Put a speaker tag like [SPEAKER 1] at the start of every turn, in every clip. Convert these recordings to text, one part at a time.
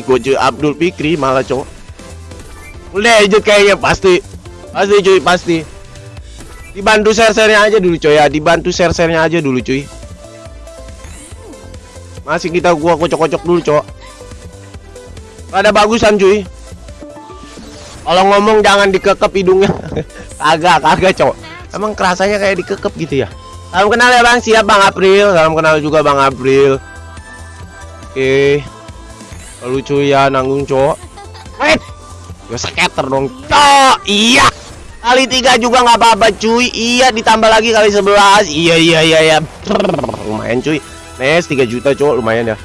[SPEAKER 1] gue cuy Abdul Fikri malah cowok. Legit kayaknya pasti pasti cuy pasti. Dibantu share-sharenya aja dulu coy ya. Dibantu share-sharenya aja dulu cuy. Masih kita gua kocok-kocok dulu cowok. Ada bagusan cuy. Kalau ngomong jangan dikekep hidungnya. Kagak kagak cowok. Emang kerasanya kayak dikekep gitu ya? Salam kenal ya bang. Siap bang April. Salam kenal juga bang April. Oke lucu ya nanggung cowok. Wait. Gue skater dong cowok. Iya. Kali tiga juga nggak apa-apa cuy. Iya ditambah lagi kali 11 iya iya iya iya. Lumayan cuy. Nes 3 juta cowok lumayan ya.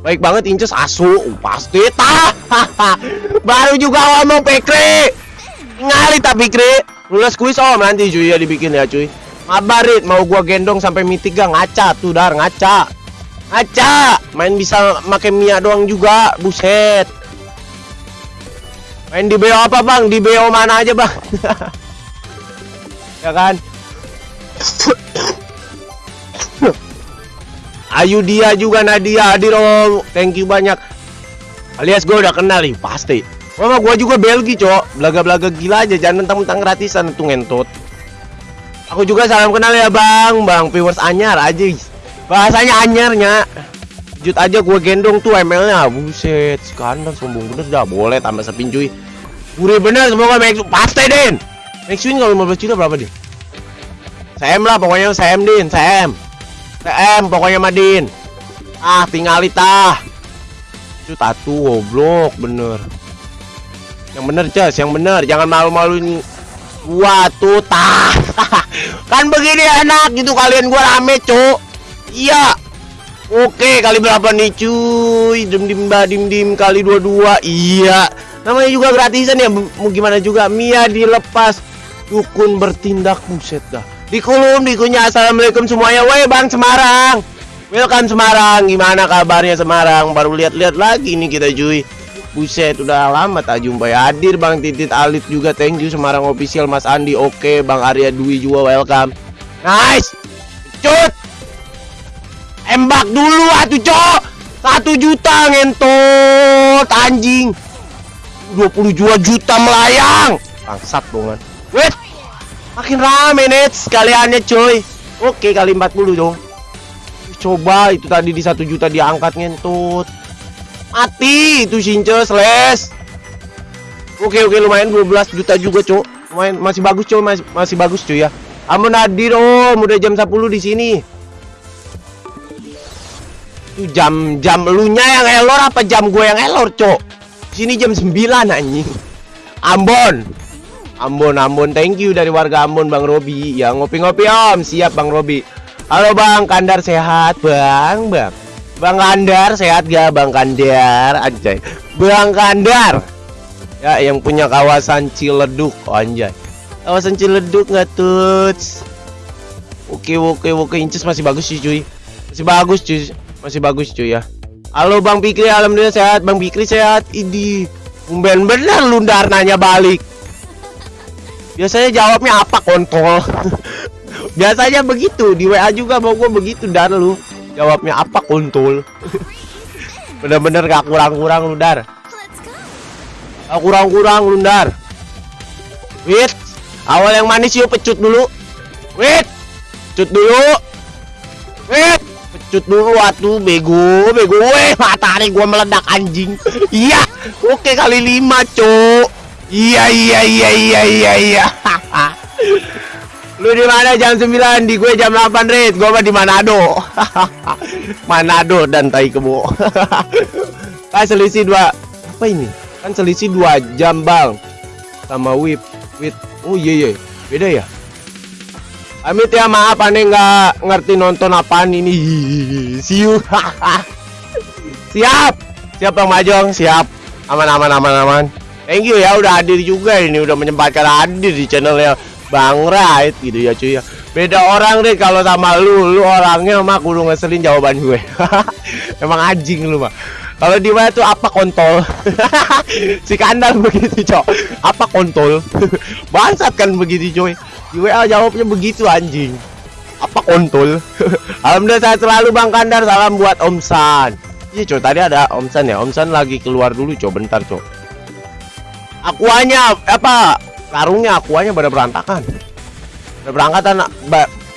[SPEAKER 1] Baik banget inces. Asu uh, pasti. Tah baru juga ngomong pekre ngali tapi kre lulus kuis om nanti cuy ya dibikin ya cuy. Mabarit mau gua gendong sampai mitik gak ngaca. Tuh dar ngaca Aca, main bisa make Mia doang juga, buset. Main di BO apa bang? Di BO mana aja bang? ya kan? Ayu dia juga Nadia hadir om. Thank you banyak. Alias gue udah kenal nih pasti. Mama gue juga Belgi cok. Belaga-belaga gila aja. Jangan mentang-mentang gratisan itu ngentot. Aku juga salam kenal ya bang. Bang viewers anyar aja bahasanya anyarnya jut aja gue gendong tuh ML nya buset skandal sombong bener dah boleh tambah sepin cuy. Gurih bener semoga Max pasti Den! Max Win kalau 15 juta berapa din? Sam lah pokoknya Sam Din Sam. Sam pokoknya Madin ah tinggal itah Cut atu goblok bener. Yang bener Ces yang bener. Jangan malu-maluin gua tuh tah. Kan begini enak gitu kalian gua rame cuk Iya. Oke, kali berapa nih cuy? Dim dim ba dim dim kali dua dua. Iya. Namanya juga gratisan ya. Mau gimana juga Mia dilepas. Dukun bertindak buset dah. Di kolom dikunya assalamualaikum semuanya. Woi Bang Semarang. Welcome Semarang. Gimana kabarnya Semarang? Baru lihat-lihat lagi nih kita cuy. Buset udah lama tak jumpa ya Hadir Bang Titit Alif juga Thank you Semarang official Mas Andi Oke Bang Arya Dwi juga welcome Nice Cut Embak dulu atuh cok. Satu juta ngentot Anjing. 22 juta melayang. Bangsat bongan Wait Makin rame net sekaliannya coy Oke kali 40 dong Coba itu tadi di satu juta diangkat ngentot. Mati itu Sinces les Oke oke lumayan 12 juta juga cok. Lumayan masih bagus coy masih, masih bagus cuy ya. Amun hadir om udah jam 10 di sini itu jam-jam lu nya yang elor apa jam gue yang elor, Cok? Sini jam 9 anjing. Ambon. Ambon, Ambon. Thank you dari warga Ambon, Bang Robi. Ya ngopi-ngopi, Om. Siap, Bang Robi. Halo, Bang. Kandar sehat, Bang. Bang. Bang Kandar sehat gak, Bang Kandar? Anjay. Bang Kandar. Ya, yang punya kawasan Ciledug, oh, anjay. Kawasan Ciledug nggak tuh? Oke, oke, oke. Inces masih bagus sih, cuy. Masih bagus, cuy. Masih bagus cuy ya. Halo Bang Pikri, alhamdulillah sehat. Bang Pikri sehat. Idi. Umben bener lundar nanya balik. Biasanya jawabnya apa kontol? Biasanya begitu di WA juga mau gue begitu dar lu. Jawabnya apa kontol? Bener-bener gak kurang-kurang lu dar. Gak kurang-kurang lu dar. Wait. Awal yang manis yuk pecut dulu. Wait. Pecut dulu. Pecut dulu atuh bego bego. Weh matahari gua meledak anjing. Iya oke kali lima cok. Iya iya iya iya iya iya. Lu di mana jam 9 di gue jam 8 red gua mah di Manado. Manado dan tai kebo. Kan selisih dua apa ini? Kan selisih dua jam bang. Sama whip whip oh iya iya. Beda ya Amit ya maaf aneh nggak ngerti nonton apaan ini. Siu. siap. Siap Bang Majong, siap. Aman aman aman aman. Thank you ya udah hadir juga ini udah menyempatkan hadir di channelnya Bang Right gitu ya cuy ya. Beda orang deh kalau sama lu, lu orangnya mah kudu ngeselin jawaban gue. Emang anjing lu mah. Kalau di mana tuh apa kontol? si kandang begitu, Cok. Apa kontol? Bangsat kan begitu, coy. Di WA jawabnya begitu anjing. Apa kontol? Alhamdulillah saya selalu Bang Kandar. Salam buat Om San. Iya cok tadi ada Om San ya? Om San lagi keluar dulu cok. Bentar cok. Akuanya apa Karungnya akuanya pada berantakan. Pada berantakan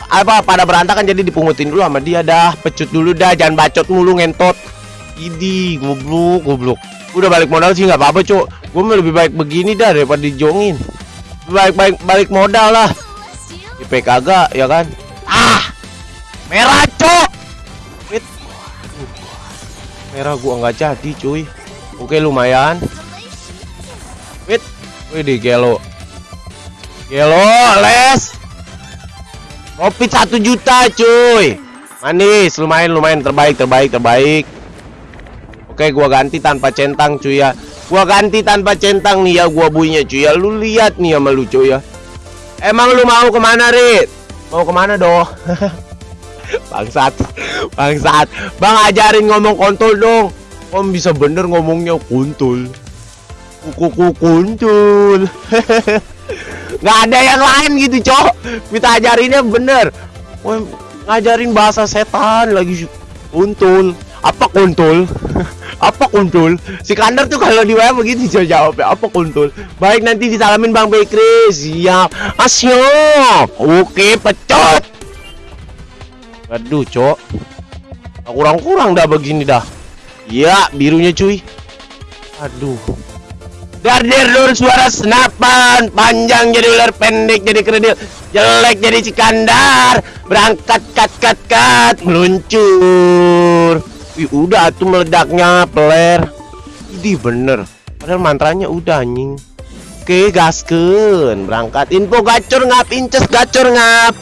[SPEAKER 1] apa pada berantakan jadi dipungutin dulu sama dia. Dah pecut dulu dah. Jangan bacot mulu ngentot. Idi goblok goblok. Udah balik modal sih nggak apa-apa cok. Gue lebih baik begini dah daripada dijongin. Baik baik balik modal lah IP kagak ya kan? Ah! Merah cok! Wait. merah gua nggak jadi cuy. Oke lumayan. Wait. Wih di gelo. Gelo les! Profit satu juta cuy. Manis lumayan lumayan. Terbaik terbaik terbaik. Oke gua ganti tanpa centang cuy ya. Gua ganti tanpa centang nih ya gua bunyinya cuy ya. Lu lihat nih sama lu cuy ya Emang lu mau ke mana Rit? Mau ke mana doh? bangsat. Bangsat. Bang ajarin ngomong kontol dong. Om bisa bener ngomongnya kontol. Kuku kuntul nggak ada yang lain gitu cok. Kita ajarinnya bener. Wah, ngajarin bahasa setan lagi kuntul apa kuntul apa kuntul si kandar tuh kalau di WA begitu jawabnya apa kuntul baik nanti disalamin bang Bekri siap. Asyik oke pecot aduh cok. Kurang-kurang dah begini dah. Ya birunya cuy. Aduh. Dardir lur suara senapan. Panjang jadi ular pendek jadi kredil. Jelek jadi cikandar Berangkat kat kat kat. Meluncur Wih udah tuh meledaknya peler. Ini bener. Padahal mantranya udah anjing. Oke gasken Berangkat. Info gacor ngap Inces gacor ngap.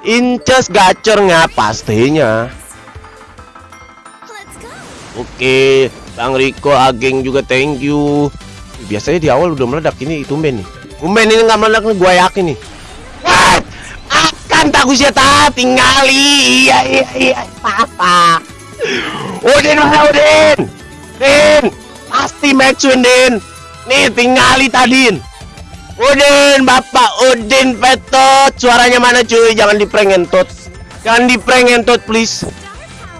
[SPEAKER 1] Inces gacor ngap Pastinya. Oke Bang Riko Ageng juga thank you. Biasanya di awal udah meledak ini tumben nih. Tumben ini nggak meledak nih gue yakin nih. What? akan tak usia tak tinggali iya iya iya. Apa Udin mana Udin Din! Pasti matchuin Din! Nih tinggali tadin Udin bapak Udin petot suaranya mana cuy? Jangan di prank entot jangan di prank entot please.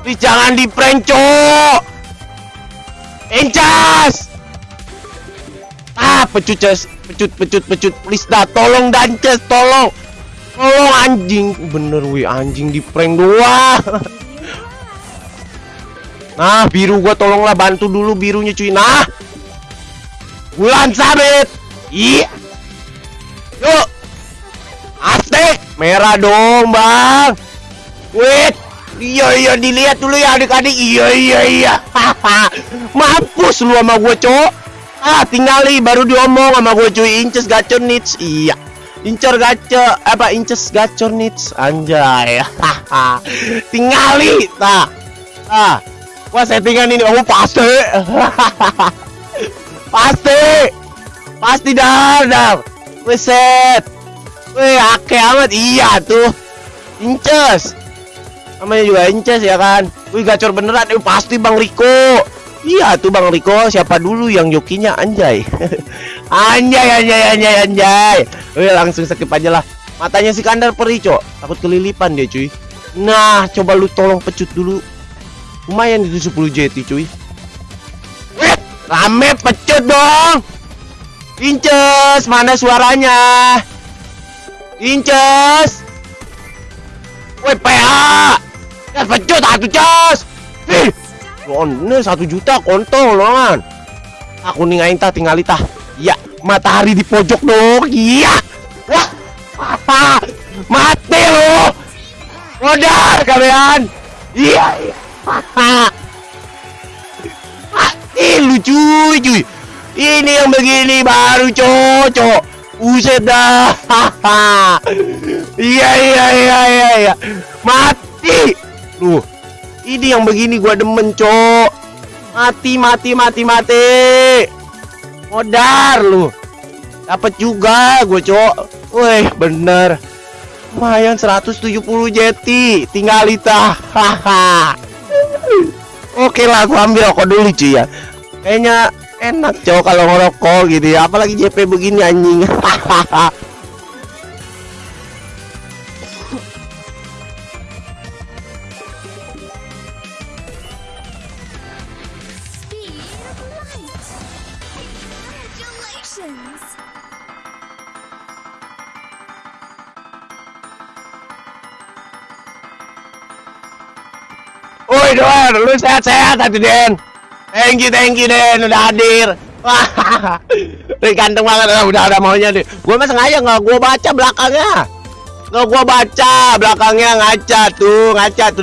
[SPEAKER 1] Please jangan di prank cok! Encas ah pecut ces. Pecut pecut pecut. Please dah tolong dan ces tolong. Tolong anjing. Bener wih anjing di prank doang nah biru gua tolonglah bantu dulu birunya cuy. Nah. Bulan sabit. Iya yuk Aztek merah dong bang. Wait iya iya dilihat dulu ya adik-adik. Iya iya iya. Mampus lu sama gua cowok ah tinggali baru diomong sama gue cuy. Inces gacor nits. Iya. Incor gacor apa inces gacor nits. Anjay. Tinggali ta ah gua settingan ini oh pasti pasti pasti dar dar set Wih, ake amat iya tuh inces namanya juga inces ya kan wih gacor beneran eh, pasti bang Riko Iya tuh Bang Riko, siapa dulu yang jokinya anjay. anjay anjay anjay anjay. Oke, langsung skip aja lah. Matanya si Kandar perih, Cok. Takut kelilipan dia, cuy. Nah, coba lu tolong pecut dulu. Lumayan itu 10 JT, cuy. Rame pecut dong. Inces, mana suaranya? Inces. Woi, PA. Ya pecut atuh, Cos. Ih, ini satu juta kontol kan aku nih ngain tah tinggal tah ya matahari di pojok dong iya wah apa mati lo modal kalian iya iya mati lu cuy ini yang begini baru cocok Uset dah iya iya iya iya iya mati lu ini yang begini gua demen, Cok. Mati, mati, mati, mati. Modar lu. Dapat juga gue, Cok. Wih, bener. Lumayan 170 jeti. Tinggal itah. Haha. Oke lah, gua ambil rokok dulu, cuy ya. Kayaknya enak, Cok, kalau ngerokok gitu ya. Apalagi JP begini anjing. Don, lu sehat-sehat hati Den. Thank you, thank you Den, udah hadir. Wah, ganteng banget, Ah, udah ada maunya deh. Gua mah sengaja nggak gua baca belakangnya. Nggak gua baca belakangnya ngaca tuh, ngaca tuh